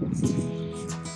Thank you.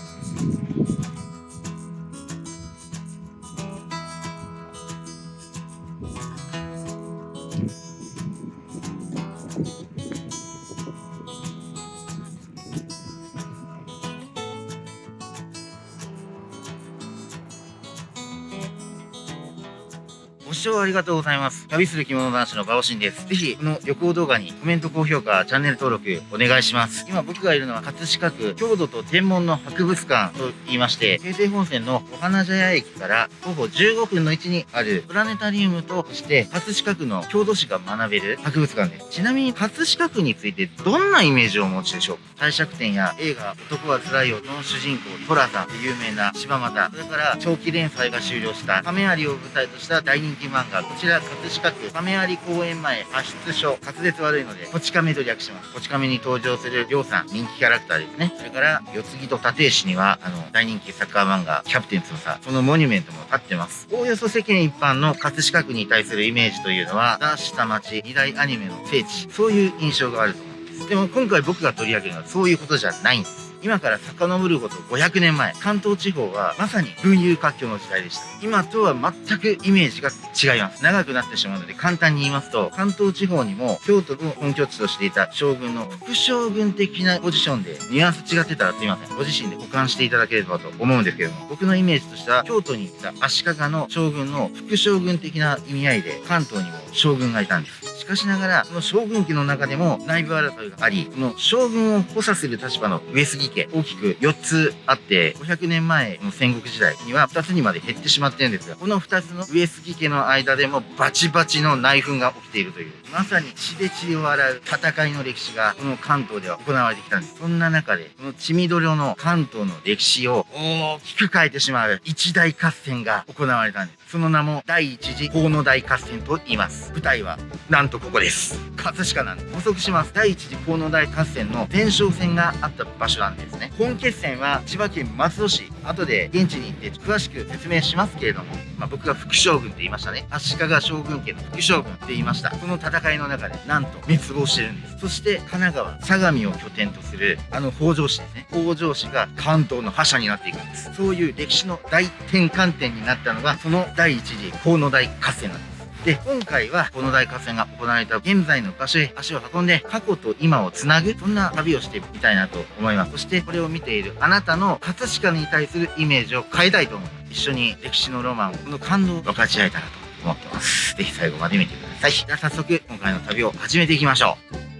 聴ありがとうございます。旅する着物男子のバオシンです。ぜひ、この旅行動画にコメント、高評価、チャンネル登録お願いします。今僕がいるのは葛飾区郷土と天文の博物館と言いまして、京成本線のお花茶屋駅から徒歩15分の位置にあるプラネタリウムとして、葛飾区の郷土史が学べる博物館です。ちなみに葛飾区についてどんなイメージをお持ちでしょう？か帝釈天や映画男は辛いよの主人公トラさんで有名な柴又、それから長期連載が終了した亀有を舞台とした大人気漫漫画、こちら葛飾区亀有公園前発出所、滑舌悪いので、こち亀と略します。こち亀に登場するりょうさん、人気キャラクターですね。それから、四つ木と立石には、あの、大人気サッカー漫画、キャプテン翼、そのモニュメントも立ってます。おおよそ世間一般の葛飾区に対するイメージというのは、ザ・下町、二大アニメの聖地、そういう印象があると思うんです。でも今回僕が取り上げるのはそういうことじゃないんです。今から遡ること500年前、関東地方はまさに群雄割拠の時代でした。今とは全くイメージが違います。長くなってしまうので簡単に言いますと、関東地方にも京都の本拠地としていた将軍の副将軍的なポジションで、ニュアンス違ってたらすいません。ご自身で保管していただければと思うんですけれども、僕のイメージとしては、京都に行った足利の将軍の副将軍的な意味合いで、関東にも将軍がいたんです。しかしながら、その将軍家の中でも内部争いがあり、この将軍を補佐する立場の上杉家、大きく4つあって、500年前の戦国時代には2つにまで減ってしまってるんですが、この2つの上杉家の間でもバチバチの内紛が起きているという、まさに血で血を洗う戦いの歴史がこの関東では行われてきたんです。そんな中で、この血みどろの関東の歴史を大きく変えてしまう一大合戦が行われたんです。その名も第一次河野大合戦と言います。舞台はなんとここです。葛飾なんです。補足します。第一次河野大合戦の前哨戦があった場所なんですね。本決戦は千葉県松戸市。後で現地に行って詳しく説明しますけれども、まあ、僕が副将軍って言いましたね。足利将軍家の副将軍って言いました。この戦いの中でなんと滅亡してるんです。そして神奈川、相模を拠点とするあの北条氏ですね。北条氏が関東の覇者になっていくんです。そういう歴史の大転換点になったのが、その第第一次河野大合戦なんです。で、今回はこの大合戦が行われた現在の場所へ足を運んで過去と今をつなぐ、そんな旅をしてみたいなと思います。そしてこれを見ているあなたの葛飾に対するイメージを変えたいと思います。一緒に歴史のロマンを、この感動を分かち合えたらと思ってます。ぜひ最後まで見てください。じゃあ早速今回の旅を始めていきましょう。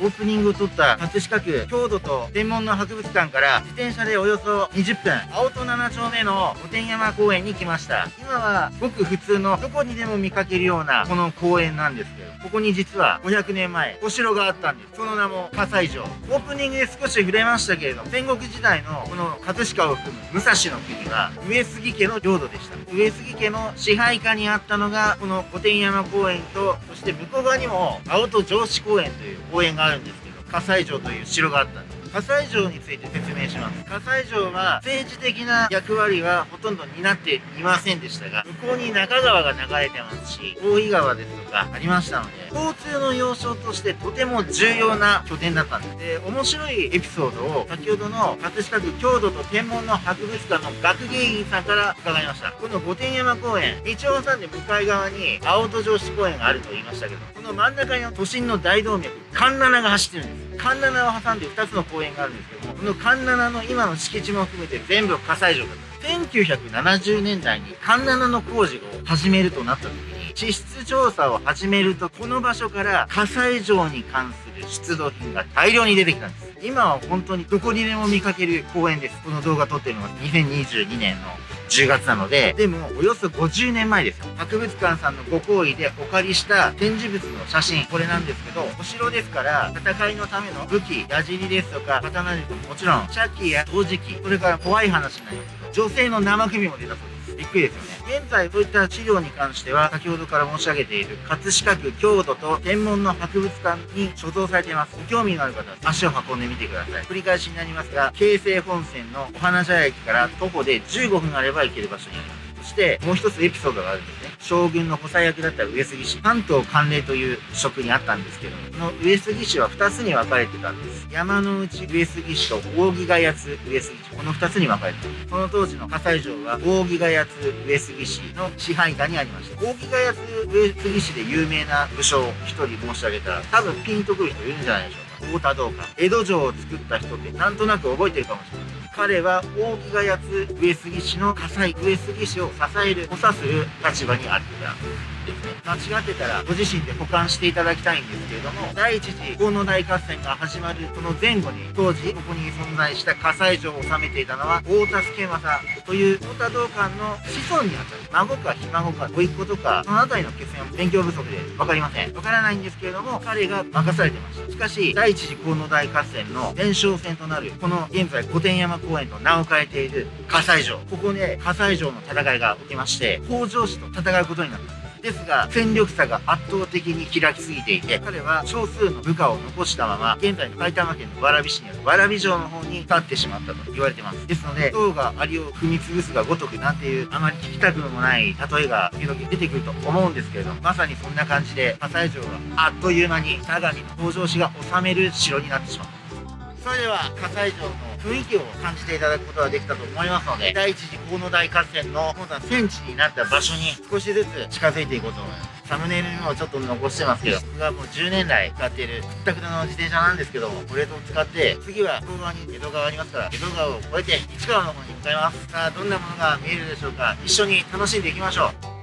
オープニングを撮った葛飾区郷土と天文の博物館から自転車でおよそ20分、青戸7丁目の御殿山公園に来ました。今はごく普通のどこにでも見かけるようなこの公園なんですけど、ここに実は500年前、お城があったんです。その名も葛西城。オープニングで少し触れましたけれど、戦国時代のこの葛飾を含む武蔵の国は上杉家の領土でした。上杉家の支配下にあったのが、この御殿山公園と、そして向こう側にも青戸城址公園という公園があるんですけど、葛西城という城があったんです。葛西城について説明します葛西城は政治的な役割はほとんど担っていませんでしたが向こうに中川が流れてますし大井川ですとかありましたので交通の要衝としてとても重要な拠点だったんですで面白いエピソードを先ほどの葛飾区郷土と天文の博物館の学芸員さんから伺いました。この御殿山公園道を挟んで向かい側に青戸城址公園があると言いましたけどこの真ん中に都心の大動脈環七が走ってるんです。環七を挟んで2つの公園があるんですけどもこの環七の今の敷地も含めて全部火災城だった。1970年代に環七の工事を始めるとなった時に地質調査を始めるとこの場所から火災城に関する出土品が大量に出てきたんです今は本当にどこにでも見かける公園ですこの動画撮ってるのは2022年の10月なので、でもおよそ50年前ですよ。博物館さんのご好意でお借りした展示物の写真、これなんですけど、お城ですから、戦いのための武器、矢尻ですとか、刀術ももちろん、茶器や陶磁器、それから怖い話になりますけど、女性の生首も出たそうです。びっくりですよね。現在、そういった資料に関しては、先ほどから申し上げている、葛飾区郷土と天文の博物館に所蔵されています。ご興味のある方は、足を運んでみてください。繰り返しになりますが、京成本線のお花茶屋駅から徒歩で15分あれば行ける場所にあります。そして、もう一つエピソードがあるんですね。将軍の補佐役だった上杉氏、関東関連という職にあったんですけども、この上杉氏は2つに分かれてたんです。山の内上杉氏と扇ヶ谷津上杉氏、この2つに分かれてた。その当時の火災城は扇ヶ谷津上杉氏の支配下にありました。扇ヶ谷津上杉氏で有名な武将1人申し上げたら、多分ピンとくる人いるんじゃないでしょうか。太田道館。江戸城を作った人ってなんとなく覚えてるかもしれない。彼は大木がやつ上杉氏の火災上杉氏を支える補佐する立場にあったですね。間違ってたらご自身で保管していただきたいんですけれども第一次河野大合戦が始まるその前後に当時ここに存在した火災城を治めていたのは太田助政という太田道館の子孫にあたる孫かひ孫か甥っ子とかその辺りの決戦は勉強不足で分かりません。分からないんですけれども彼が任されてました。しかし第一次河野大合戦の前哨戦となるこの現在御殿山公園と名を変えている火災城。ここで火災城の戦いが起きまして北条氏と戦うことになった。ですが戦力差が圧倒的に開きすぎていて彼は少数の部下を残したまま現在の埼玉県の蕨市にある蕨城の方に立ってしまったと言われてます。ですので塔がアリを踏み潰すがごとくなんていうあまり聞きたくもない例えが時々出てくると思うんですけれどもまさにそんな感じで火災城はあっという間に相模の北条氏が治める城になってしまった。それでは火災城の雰囲気を感じていただくことができたと思いますので第一次河野大合戦の今度は戦地になった場所に少しずつ近づいていこうと思います。サムネイルにもちょっと残してますけど僕がもう10年来使っているくったくたの自転車なんですけどもこれを使って次は向こう側に江戸川ありますから江戸川を越えて市川の方に向かいます。さあどんなものが見えるでしょうか。一緒に楽しんでいきましょう。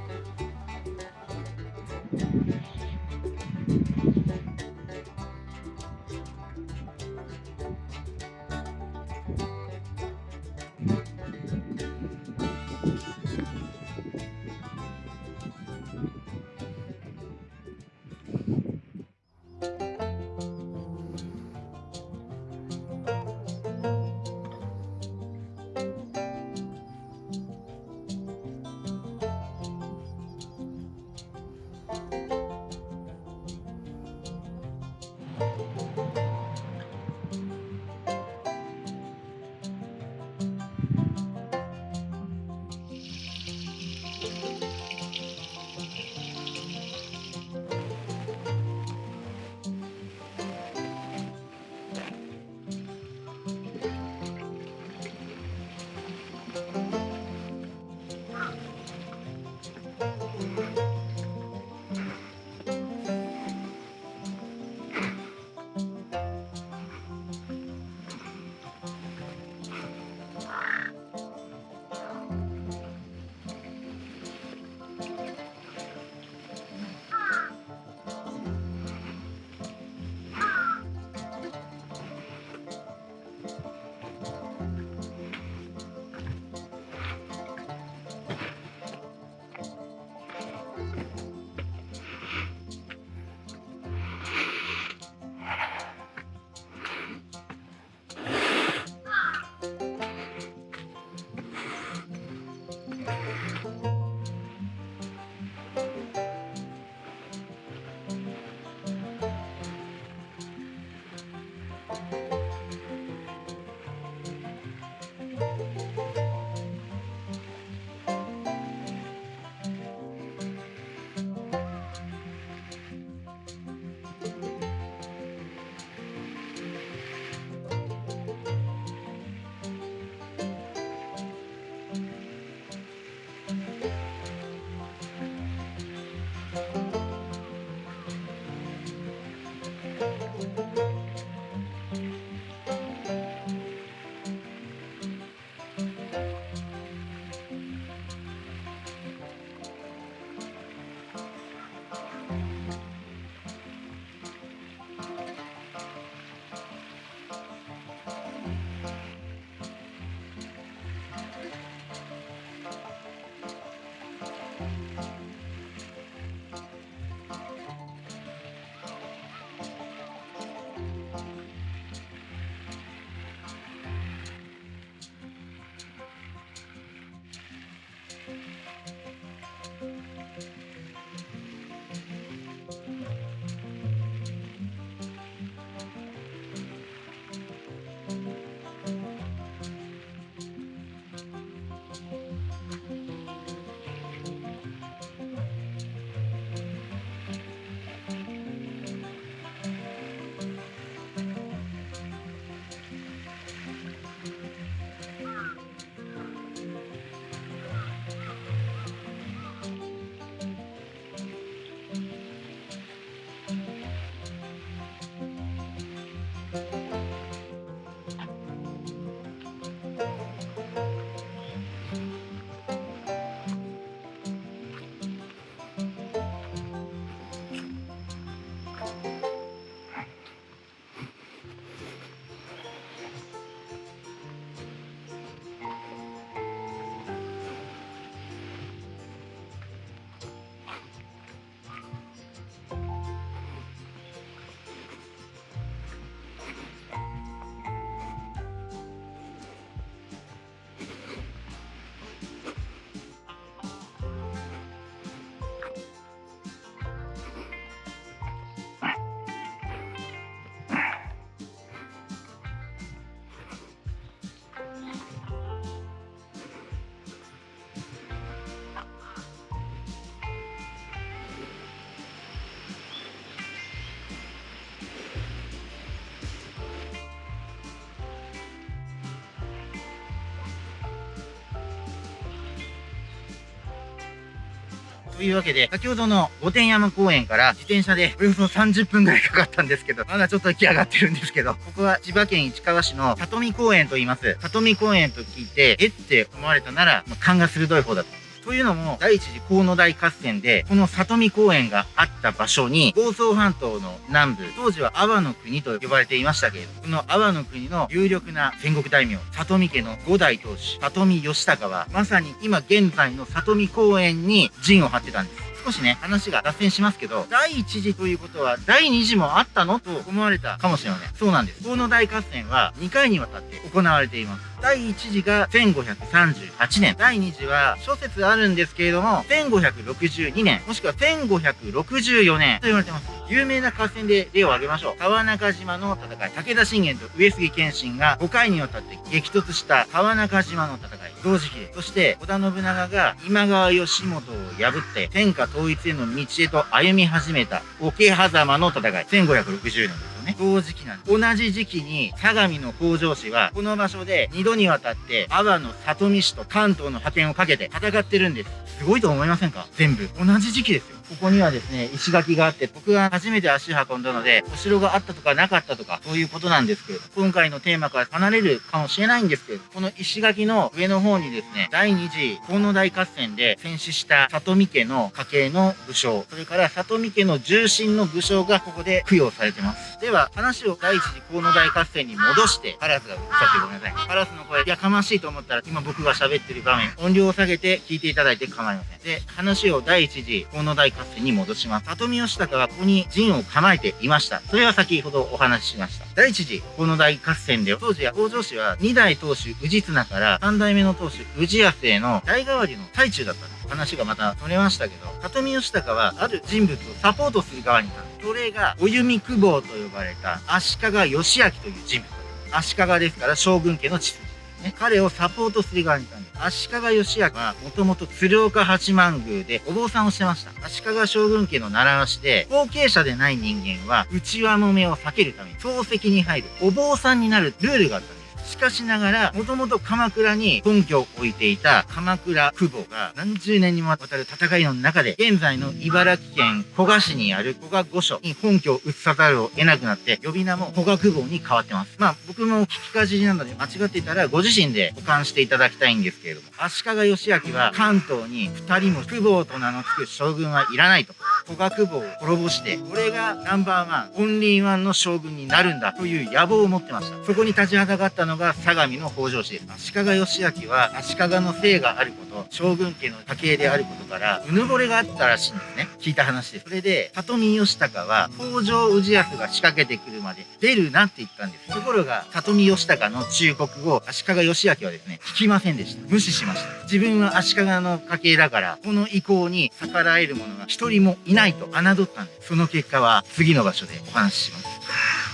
というわけで、先ほどの御殿山公園から自転車でおよそ30分ぐらいかかったんですけど、まだちょっと来上がってるんですけど、ここは千葉県市川市の里見公園と言います。里見公園と聞いて、えって思われたなら、ま、勘が鋭い方だと。というのも、第一次河野大合戦で、この里見公園があった場所に、房総半島の南部、当時は阿波の国と呼ばれていましたけれど、この阿波の国の有力な戦国大名、里見家の五代当主、里見義高は、まさに今現在の里見公園に陣を張ってたんです。少しね、話が脱線しますけど、第1次ということは、第2次もあったのと思われたかもしれません。そうなんです。河野大合戦は2回にわたって行われています。第1次が1538年。第2次は諸説あるんですけれども、1562年、もしくは1564年と言われてます。有名な合戦で例を挙げましょう。川中島の戦い。武田信玄と上杉謙信が5回にわたって激突した川中島の戦い。同時期で。そして、織田信長が今川義元を破って天下統一への道へと歩み始めた桶狭間の戦い。1560年。ね。同時期なんです。同じ時期に、相模の北条氏は、この場所で2度にわたって、阿波の里見氏と関東の派遣をかけて戦ってるんです。すごいと思いませんか？全部。同じ時期ですよ。ここにはですね、石垣があって、僕が初めて足運んだので、お城があったとかなかったとか、そういうことなんですけど、今回のテーマから離れるかもしれないんですけど、この石垣の上の方にですね、第二次河野大合戦で戦死した里見家の家系の武将、それから里見家の重臣の武将がここで供養されてます。では、話を第一次河野大合戦に戻して、カラスがうるさくてごめんなさい。カラスの声、やかましいと思ったら、今僕が喋ってる場面、音量を下げて聞いていただいて構いません。で、話を第一次河野大合戦に戻します。里見義高はここに陣を構えていました。それは先ほどお話ししました。第一次河野大合戦で、当時は北条氏は2代当主氏綱から3代目の当主氏康への代替わりの最中だったんです。話がまた取れましたけど、里見義高はある人物をサポートする側にいた。それが、お弓久保と呼ばれた足利義明という人物足利ですから将軍家の血筋ね。彼をサポートする側にいたんです。足利義明はもともと鶴岡八幡宮でお坊さんをしてました。足利将軍家の習わしで、後継者でない人間は内輪もめを避けるために、漱石に入るお坊さんになるルールがあったんです。しかしながら、もともと鎌倉に根拠を置いていた鎌倉久保が何十年にもわたる戦いの中で、現在の茨城県古河市にある古河御所に本拠を移さざるを得なくなって、呼び名も古河久保に変わってます。まあ僕も聞きかじりなので間違っていたらご自身で保管していただきたいんですけれども、足利義明は関東に二人も久保と名の付く将軍はいらないと。古学部を滅ぼして、俺がナンバーワン、オンリーワンの将軍になるんだという野望を持ってました。そこに立ちはだかったのが相模の北条氏です。足利義明は足利の姓があること、将軍家の家系であることから、うぬぼれがあったらしいんですね。聞いた話で。それで、里見義高は、北条氏康が仕掛けてくるまで出るなって言ったんです。ところが、里見義高の忠告を足利義明はですね、聞きませんでした。無視しました。自分は足利の家系だから、この意向に逆らえる者が一人もいないと侮ったんです。その結果は次の場所でお話しします。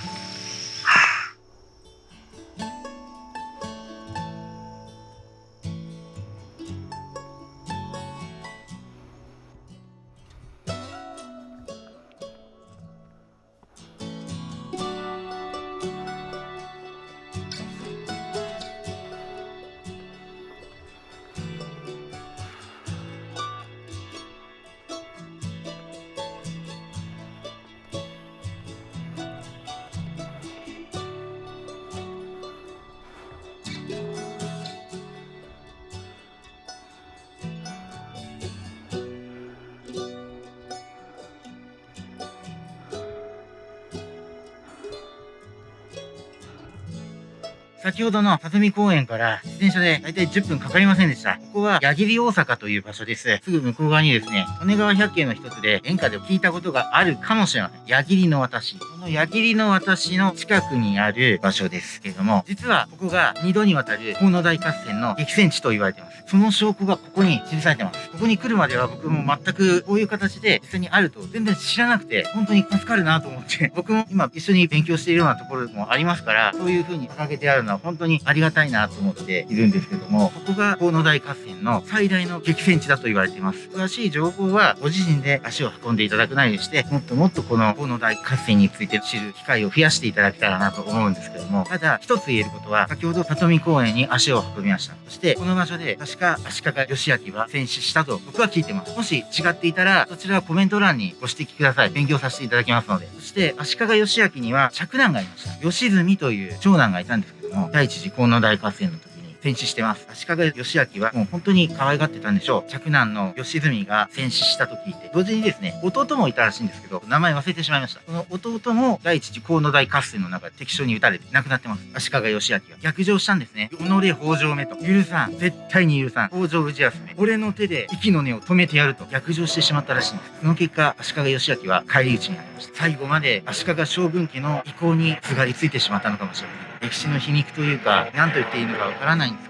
先ほどの里見公園から自転車でだいたい10分かかりませんでした。ここは矢切大阪という場所です。すぐ向こう側にですね、利根川百景の一つで演歌で聞いたことがあるかもしれません。矢切の私。この矢切の私の近くにある場所ですけども、実はここが2度にわたる河野大合戦の激戦地と言われています。その証拠がここに記されてます。ここに来るまでは僕も全くこういう形で実際にあると全然知らなくて、本当に助かるなと思って、僕も今一緒に勉強しているようなところもありますから、そういう風に掲げてあるのは本当にありがたいなと思っているんですけども、ここが河野大合戦の最大の激戦地だと言われています。詳しい情報はご自身で足を運んでいただくなりして、もっともっとこの河野大合戦について知る機会を増やしていただけたらなと思うんですけども、ただ一つ言えることは、先ほど里見公園に足を運びました。そして、この場所で確か足利義明は戦死したと僕は聞いてます。もし違っていたら、そちらはコメント欄にご指摘ください。勉強させていただきますので。そして、足利義明には嫡男がいました。吉住という長男がいたんですけども、第一次河野大合戦の時戦死してます。足利義明はもう本当に可愛がってたんでしょう。嫡男の義純が戦死したと聞いて、同時にですね、弟もいたらしいんですけど、名前忘れてしまいました。その弟も第一次河野大合戦の中で敵将に撃たれて亡くなってます。足利義明は逆上したんですね。己北条目と。許さん。絶対に許さん。北条氏康め。俺の手で息の根を止めてやると逆上してしまったらしいんです。その結果、足利義明は返り討ちになりました。最後まで足利将軍家の意向にすがりついてしまったのかもしれない。歴史の皮肉というか、何と言っていいのかわからないんです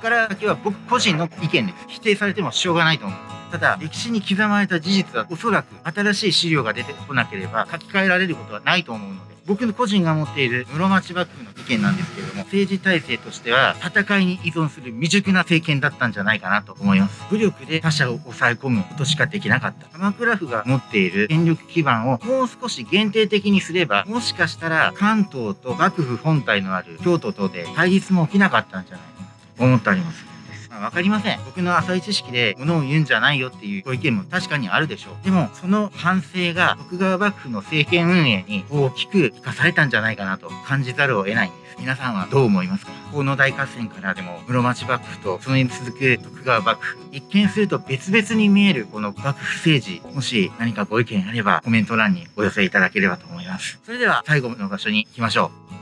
から先は僕個人の意見です。否定されてもしょうがないと思う。ただ、歴史に刻まれた事実はおそらく新しい資料が出てこなければ書き換えられることはないと思うので、僕の個人が持っている室町幕府の意見なんですけれども、政治体制としては戦いに依存する未熟な政権だったんじゃないかなと思います。武力で他者を抑え込むことしかできなかった。鎌倉府が持っている権力基盤をもう少し限定的にすれば、もしかしたら関東と幕府本体のある京都等で対立も起きなかったんじゃないかなと思っております。まあ、わかりません。僕の浅い知識で物を言うんじゃないよっていうご意見も確かにあるでしょう。でも、その反省が徳川幕府の政権運営に大きく生かされたんじゃないかなと感じざるを得ないんです。皆さんはどう思いますか？河野大合戦からでも室町幕府とそれに続く徳川幕府一見すると別々に見えるこの幕府政治もし何かご意見あればコメント欄にお寄せいただければと思いますそれでは最後の場所に行きましょう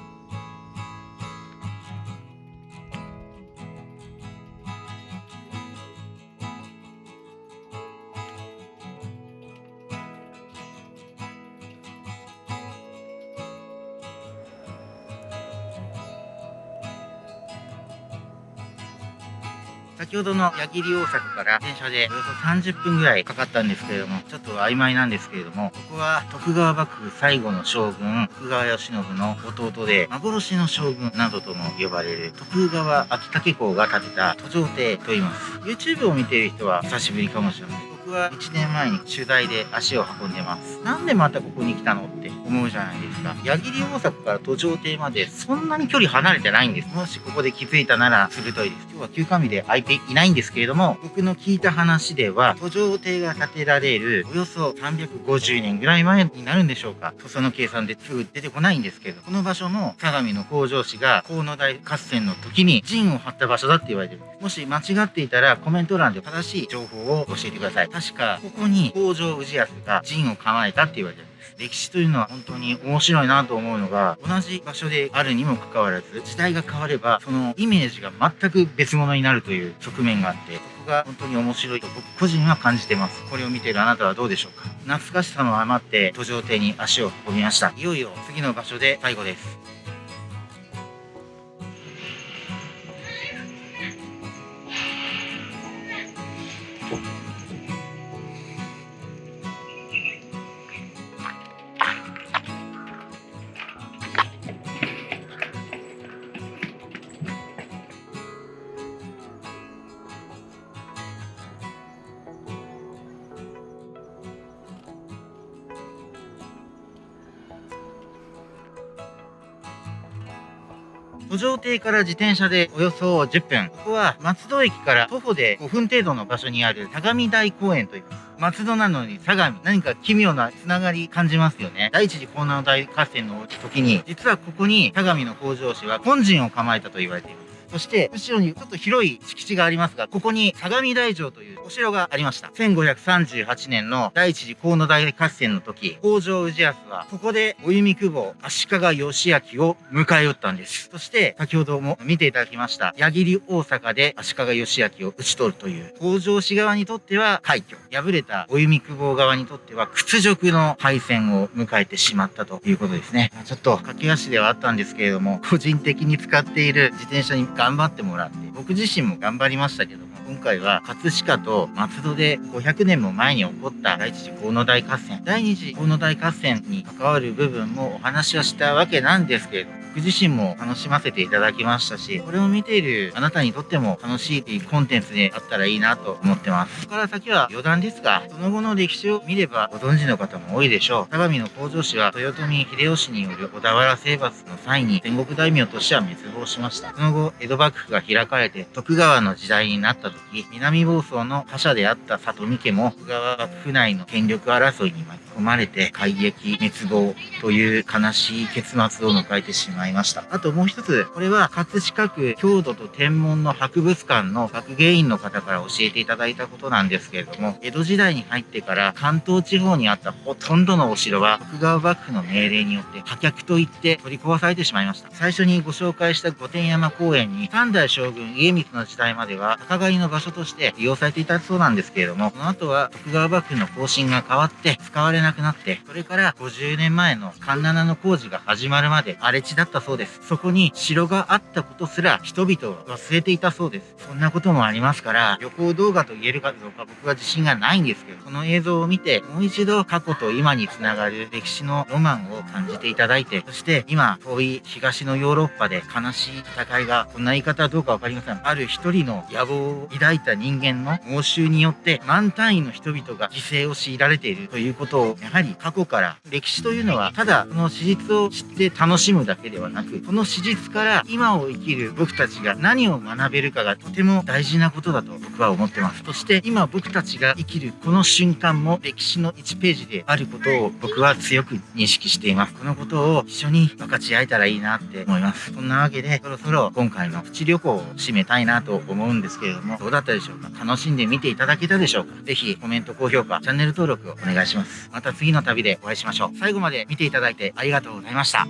ほどの矢切大阪から電車でおよそ30分ぐらいかかったんですけれども、ちょっと曖昧なんですけれども、ここは徳川幕府最後の将軍、徳川慶喜の弟で、幻の将軍などとも呼ばれる徳川秋武公が建てた途上邸と言います。YouTube を見ている人は久しぶりかもしれません。僕は1年前に取材で足を運んでます。なんでまたここに来たのって思うじゃないですか。矢切大阪から途上邸までそんなに距離離れてないんです。もしここで気づいたなら鋭いです。今日は休館日で空いていないんですけれども、僕の聞いた話では、途上邸が建てられるおよそ350年ぐらい前になるんでしょうか。その計算ですぐ出てこないんですけど、この場所も相模の北条氏が河野大合戦の時に陣を張った場所だって言われてる。もし間違っていたらコメント欄で正しい情報を教えてください。確か、ここに北条氏康が陣を構えたって言われてる。歴史というのは本当に面白いなと思うのが同じ場所であるにもかかわらず時代が変わればそのイメージが全く別物になるという側面があってそこが本当に面白いと僕個人は感じてます。これを見ているあなたはどうでしょうか。懐かしさの余って途上艇に足を運びました。いよいよ次の場所で最後です。上邸から自転車でおよそ10分。ここは松戸駅から徒歩で5分程度の場所にある相模台公園と言います。松戸なのに相模。何か奇妙なつながり感じますよね。第一次江南大合戦の時に、実はここに相模の北条氏は本陣を構えたと言われています。そして、後ろにちょっと広い敷地がありますが、ここに相模大城というお城がありました。1538年の第一次河野大合戦の時、北条氏康は、ここでお弓久保、足利義明を迎え撃ったんです。そして、先ほども見ていただきました、矢切大阪で足利義明を討ち取るという、北条氏側にとっては快挙。敗れたお弓久保側にとっては屈辱の敗戦を迎えてしまったということですね。ちょっと駆け足ではあったんですけれども、個人的に使っている自転車に頑張ってもらって、僕自身も頑張りましたけども、今回は葛飾と松戸で500年も前に起こった第一次河野大合戦、第二次河野大合戦に関わる部分もお話はしたわけなんですけれども、僕自身も楽しませていただきましたし、これを見ているあなたにとっても楽しいコンテンツであったらいいなと思ってます。ここから先は余談ですが、その後の歴史を見ればご存知の方も多いでしょう。相模の北条氏は豊臣秀吉による小田原征伐の際に戦国大名としては滅亡しました。その後、江戸幕府が開かれて徳川の時代になった時、南房総の覇者であった里見家も徳川幕府内の権力争いに巻き込まれて改撃、滅亡という悲しい結末を迎えてしまいました。あともう一つ、これは葛飾区郷土と天文の博物館の学芸員の方から教えていただいたことなんですけれども、江戸時代に入ってから関東地方にあったほとんどのお城は徳川幕府の命令によって破却といって取り壊されてしまいました。最初にご紹介した御殿山公園に三代将軍家光の時代までは高狩りの場所として利用されていたそうなんですけれども、その後は徳川幕府の方針が変わって使われなくなって、それから50年前の環七の工事が始まるまで荒れ地だったそうです。そこに城があったことすら人々は忘れていたそうです。そんなこともありますから、旅行動画と言えるかどうか僕は自信がないんですけど、この映像を見て、もう一度過去と今につながる歴史のロマンを感じていただいて、そして今、遠い東のヨーロッパで悲しい戦いが、こんな言い方はどうかわかりません。ある一人の野望を抱いた人間の猛襲によって、万単位の人々が犠牲を強いられているということを、やはり過去から歴史というのは、ただその史実を知って楽しむだけではなく、この史実から今を生きる僕たちが何を学べるかがとても大事なことだと僕は思ってます。そして今僕たちが生きるこの瞬間も歴史の1ページであることを僕は強く認識しています。このことを一緒に分かち合えたらいいなって思います。そんなわけで、そろそろ今回のプチ旅行を締めたいなと思うんですけれども、どうだったでしょうか？楽しんで見ていただけたでしょうか？ぜひコメント、高評価、チャンネル登録をお願いします。また次の旅でお会いしましょう。最後まで見ていただいてありがとうございました。